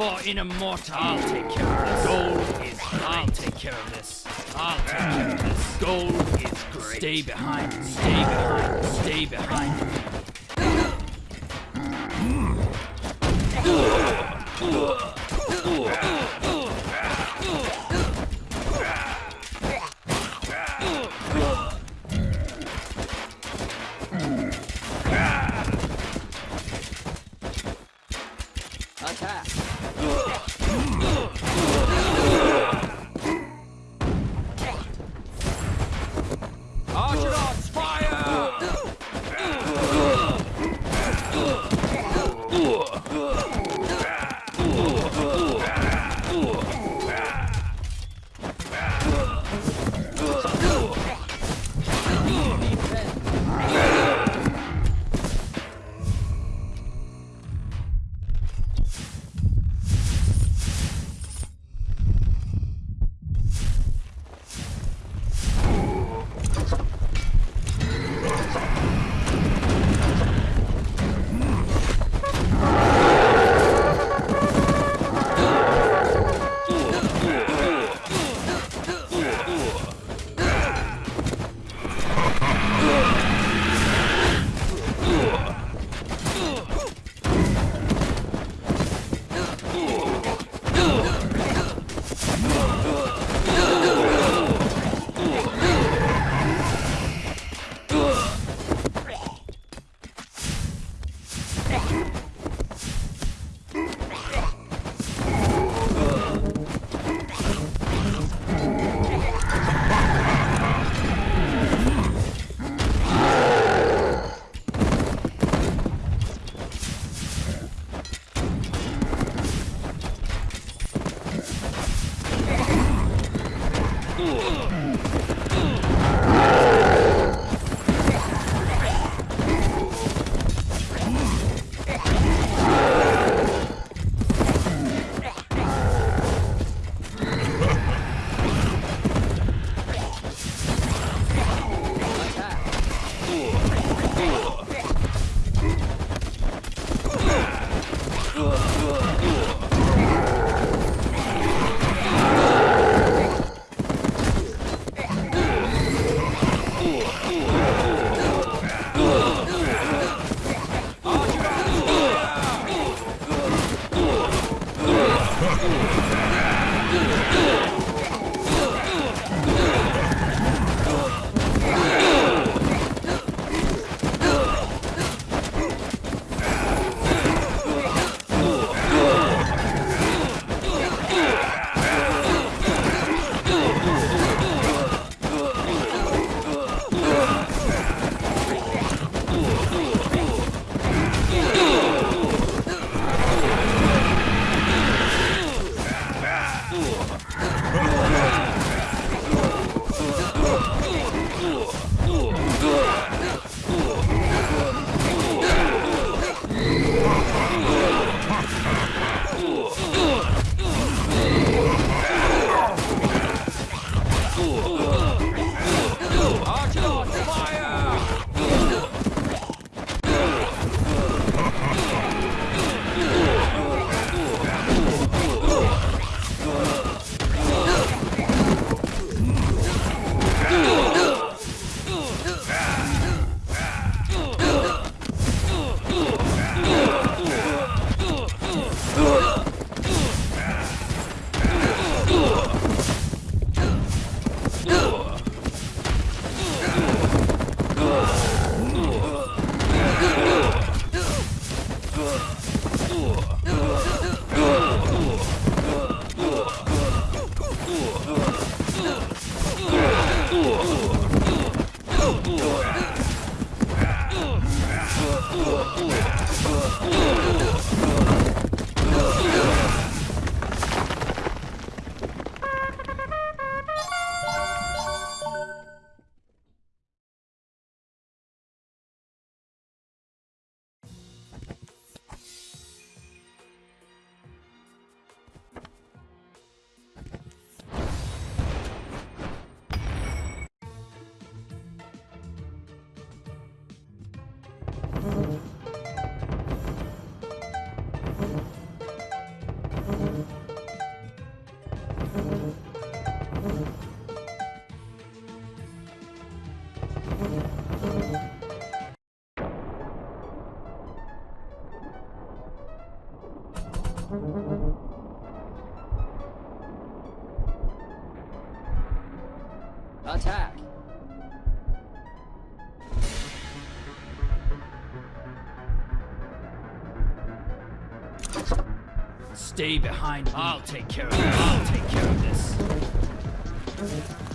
for in a mortar. I'll take care of this. Gold is great. I'll take care of this. I'll take care of this. Gold is great. Stay behind. Stay behind. Stay behind. Attack! Argonauts, Attack! Stay behind me. I'll take care of it. I'll take care of this. I'll